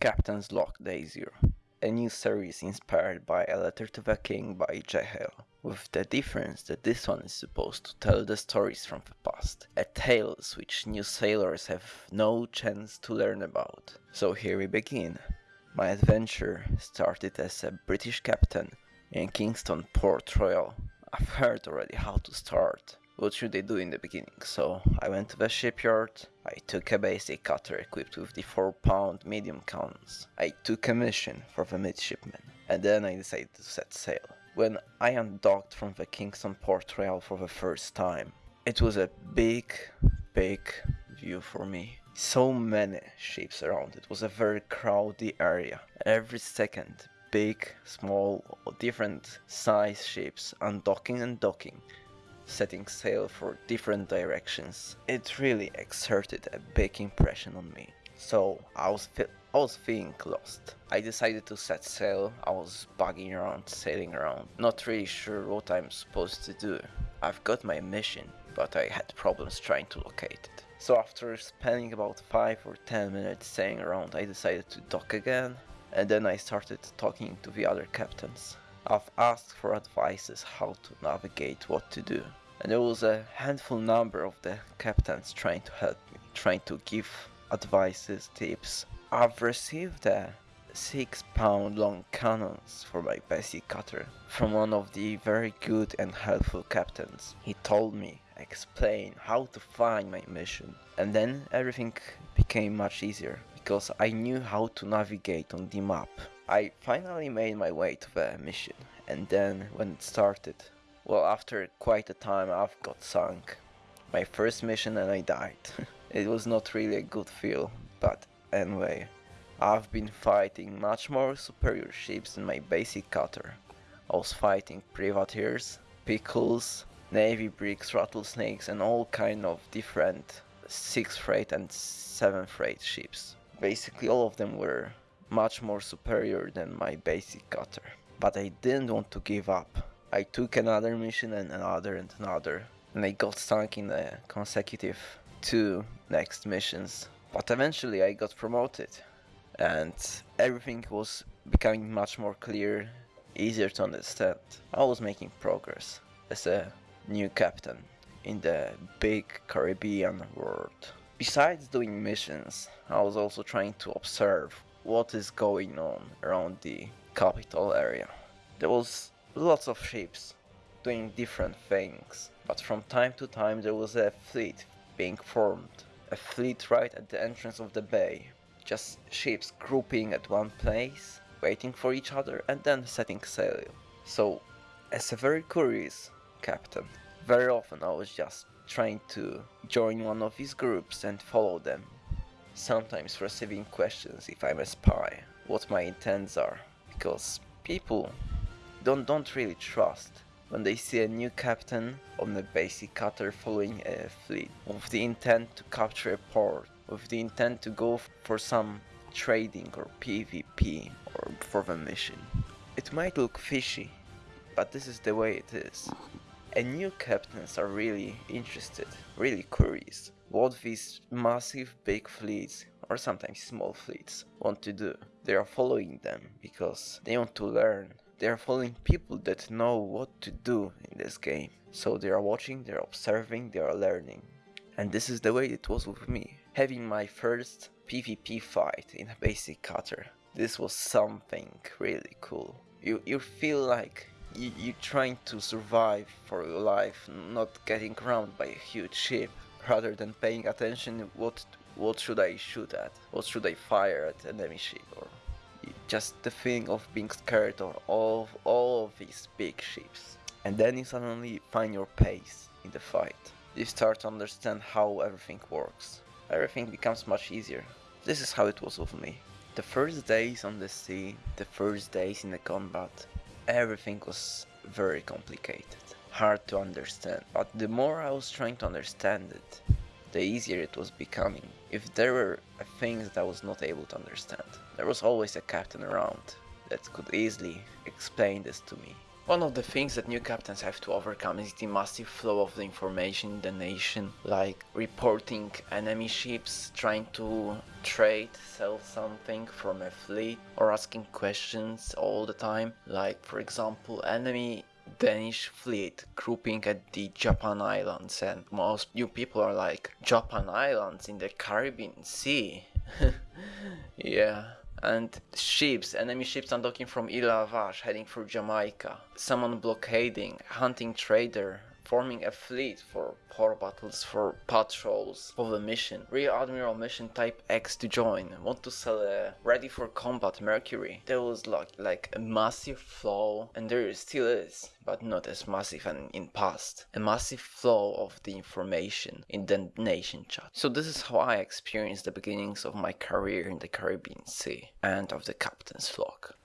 Captain's Log Day Zero, a new series inspired by A Letter to the King by J. Hale, with the difference that this one is supposed to tell the stories from the past, a tales which new sailors have no chance to learn about. So here we begin. My adventure started as a British captain in Kingston Port Royal. I've heard already how to start, what should they do in the beginning? So I went to the shipyard, I took a basic cutter equipped with the 4 pound medium cannons. I took a mission for the midshipmen, and then I decided to set sail. When I undocked from the Kingston Port Royal for the first time, it was a big, big view for me. So many ships around, it was a very crowded area. Every second, big, small, different size ships undocking and docking setting sail for different directions. It really exerted a big impression on me. So I was I was feeling lost. I decided to set sail. I was bugging around, sailing around, not really sure what I'm supposed to do. I've got my mission, but I had problems trying to locate it. So after spending about 5 or 10 minutes sailing around, I decided to dock again, and then I started talking to the other captains. I've asked for advices how to navigate what to do. And there was a handful number of the captains trying to help me, trying to give advices, tips. I've received a 6 pound long cannons for my basic cutter from one of the very good and helpful captains. He told me, explain how to find my mission and then everything became much easier because I knew how to navigate on the map. I finally made my way to the mission, and then when it started, well after quite a time I've got sunk. My first mission and I died. it was not really a good feel, but anyway. I've been fighting much more superior ships than my basic cutter. I was fighting privateers, pickles, navy brigs, rattlesnakes and all kind of different 6th rate and 7th rate ships. Basically all of them were much more superior than my basic cutter. But I didn't want to give up. I took another mission and another and another, and I got stuck in the consecutive two next missions. But eventually I got promoted, and everything was becoming much more clear, easier to understand. I was making progress as a new captain in the big Caribbean world. Besides doing missions, I was also trying to observe what is going on around the capital area. There was lots of ships doing different things, but from time to time there was a fleet being formed. A fleet right at the entrance of the bay. Just ships grouping at one place, waiting for each other and then setting sail. So, as a very curious captain, very often I was just trying to join one of these groups and follow them sometimes receiving questions if I'm a spy, what my intents are, because people don't, don't really trust when they see a new captain on a basic cutter following a fleet with the intent to capture a port, with the intent to go for some trading or PvP or for the mission. It might look fishy, but this is the way it is. And new captains are really interested, really curious what these massive big fleets or sometimes small fleets want to do. They are following them because they want to learn. They are following people that know what to do in this game. So they are watching, they are observing, they are learning. And this is the way it was with me. Having my first PvP fight in a basic cutter. This was something really cool. You, you feel like you, you're trying to survive for your life, not getting around by a huge ship rather than paying attention what what should I shoot at, what should I fire at enemy ship, or just the feeling of being scared of all of, all of these big ships. And then you suddenly find your pace in the fight. You start to understand how everything works. Everything becomes much easier. This is how it was with me. The first days on the sea, the first days in the combat, everything was very complicated hard to understand, but the more I was trying to understand it, the easier it was becoming. If there were things that I was not able to understand, there was always a captain around that could easily explain this to me. One of the things that new captains have to overcome is the massive flow of the information in the nation, like reporting enemy ships, trying to trade, sell something from a fleet, or asking questions all the time, like for example enemy Danish fleet grouping at the Japan Islands and most you people are like Japan Islands in the Caribbean Sea. yeah. And ships, enemy ships undocking from Ile Vache heading for Jamaica. Someone blockading, hunting trader, forming a fleet for port battles for patrols of the mission. Rear Admiral mission type X to join. Want to sell a ready for combat Mercury. There was like like a massive flow and there still is, but not as massive and in past. A massive flow of the information in the nation chat. So this is how I experienced the beginnings of my career in the Caribbean Sea and of the captain's flock.